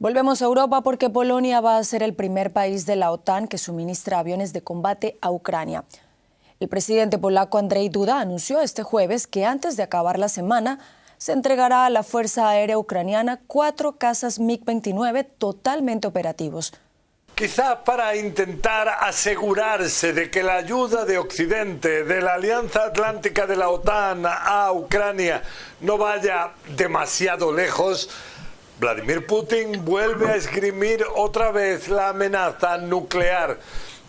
Volvemos a Europa porque Polonia va a ser el primer país de la OTAN que suministra aviones de combate a Ucrania. El presidente polaco Andrzej Duda anunció este jueves que antes de acabar la semana se entregará a la Fuerza Aérea Ucraniana cuatro cazas MiG-29 totalmente operativos. Quizá para intentar asegurarse de que la ayuda de Occidente, de la Alianza Atlántica de la OTAN a Ucrania no vaya demasiado lejos, Vladimir Putin vuelve a esgrimir otra vez la amenaza nuclear.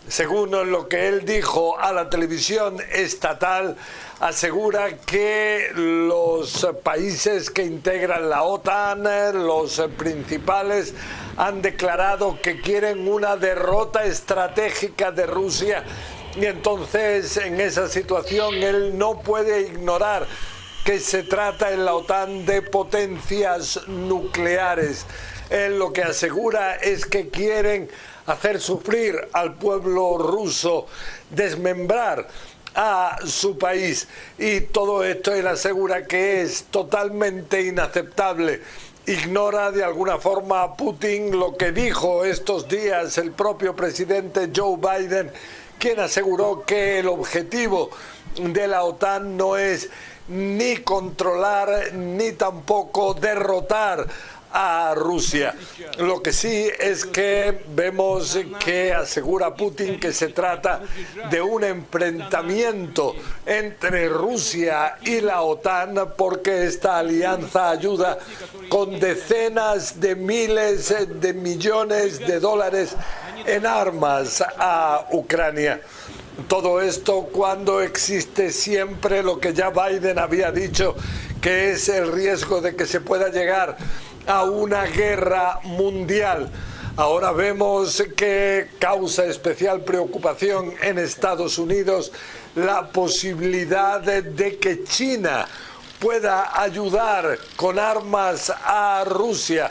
Según lo que él dijo a la televisión estatal, asegura que los países que integran la OTAN, los principales, han declarado que quieren una derrota estratégica de Rusia y entonces en esa situación él no puede ignorar que se trata en la OTAN de potencias nucleares. Él lo que asegura es que quieren hacer sufrir al pueblo ruso, desmembrar a su país y todo esto él asegura que es totalmente inaceptable. Ignora de alguna forma a Putin lo que dijo estos días el propio presidente Joe Biden, quien aseguró que el objetivo de la OTAN no es ni controlar ni tampoco derrotar a Rusia. Lo que sí es que vemos que asegura Putin que se trata de un enfrentamiento entre Rusia y la OTAN porque esta alianza ayuda con decenas de miles de millones de dólares en armas a Ucrania. Todo esto cuando existe siempre lo que ya Biden había dicho, que es el riesgo de que se pueda llegar a una guerra mundial. Ahora vemos que causa especial preocupación en Estados Unidos la posibilidad de, que China pueda ayudar con armas a Rusia.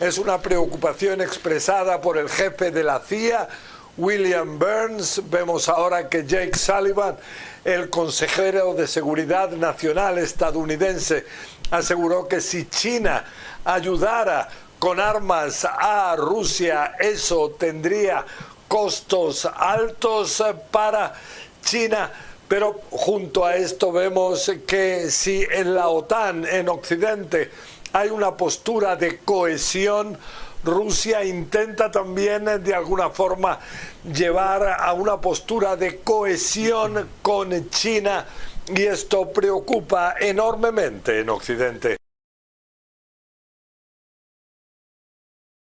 Es una preocupación expresada por el jefe de la CIA, William Burns. Vemos ahora que Jake Sullivan, el consejero de Seguridad Nacional estadounidense, aseguró que si China ayudara con armas a Rusia, eso tendría costos altos para China. Pero junto a esto vemos que si en la OTAN, en Occidente, hay una postura de cohesión, Rusia intenta también eh, de alguna forma llevar a una postura de cohesión con China y esto preocupa enormemente en Occidente.